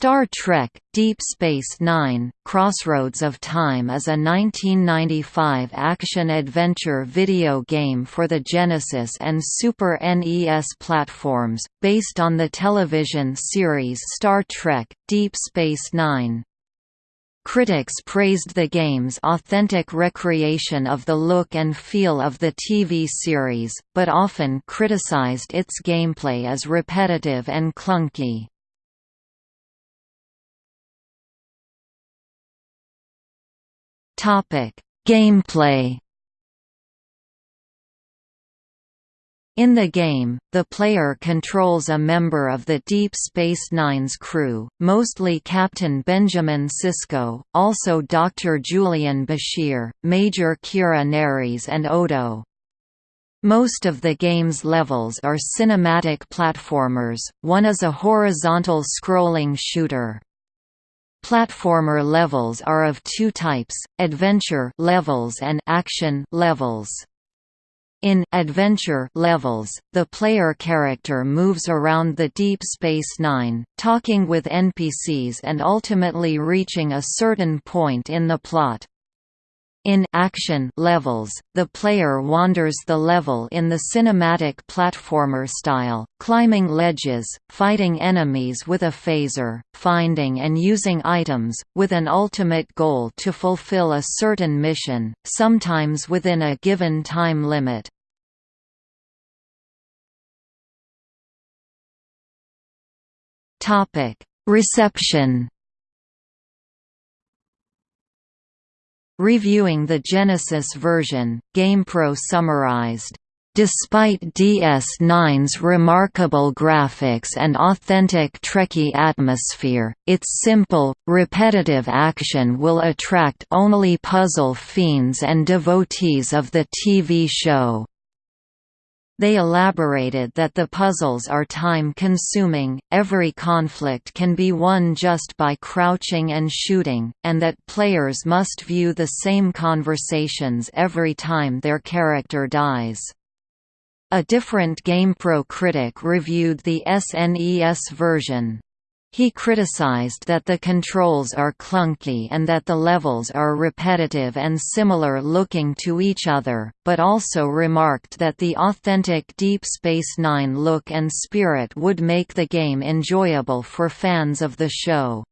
Star Trek – Deep Space Nine – Crossroads of Time is a 1995 action-adventure video game for the Genesis and Super NES platforms, based on the television series Star Trek – Deep Space Nine. Critics praised the game's authentic recreation of the look and feel of the TV series, but often criticized its gameplay as repetitive and clunky. Gameplay. In the game, the player controls a member of the Deep Space Nine's crew, mostly Captain Benjamin Sisko, also Dr. Julian Bashir, Major Kira Nerys and Odo. Most of the game's levels are cinematic platformers, one is a horizontal scrolling shooter. Platformer levels are of two types, adventure levels and action levels. In adventure levels, the player character moves around the Deep Space Nine, talking with NPCs and ultimately reaching a certain point in the plot. In action levels, the player wanders the level in the cinematic platformer style, climbing ledges, fighting enemies with a phaser, finding and using items, with an ultimate goal to fulfill a certain mission, sometimes within a given time limit. Reception Reviewing the Genesis version, GamePro summarized, Despite DS9's remarkable graphics and authentic Trekkie atmosphere, its simple, repetitive action will attract only puzzle fiends and devotees of the TV show. They elaborated that the puzzles are time-consuming, every conflict can be won just by crouching and shooting, and that players must view the same conversations every time their character dies. A different GamePro critic reviewed the SNES version. He criticized that the controls are clunky and that the levels are repetitive and similar looking to each other, but also remarked that the authentic Deep Space Nine look and spirit would make the game enjoyable for fans of the show.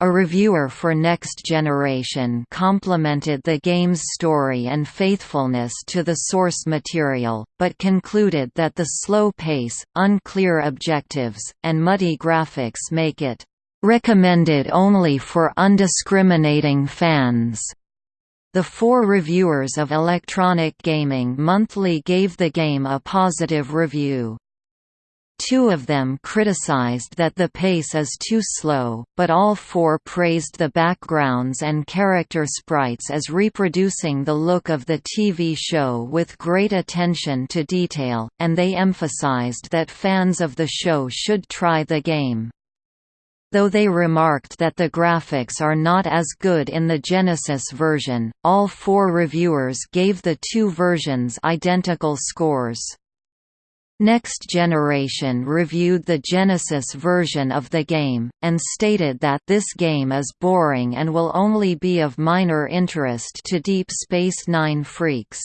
A reviewer for Next Generation complimented the game's story and faithfulness to the source material, but concluded that the slow pace, unclear objectives, and muddy graphics make it recommended only for undiscriminating fans. The four reviewers of Electronic Gaming Monthly gave the game a positive review. Two of them criticized that the pace is too slow, but all four praised the backgrounds and character sprites as reproducing the look of the TV show with great attention to detail, and they emphasized that fans of the show should try the game. Though they remarked that the graphics are not as good in the Genesis version, all four reviewers gave the two versions identical scores. Next Generation reviewed the Genesis version of the game, and stated that this game is boring and will only be of minor interest to Deep Space Nine freaks.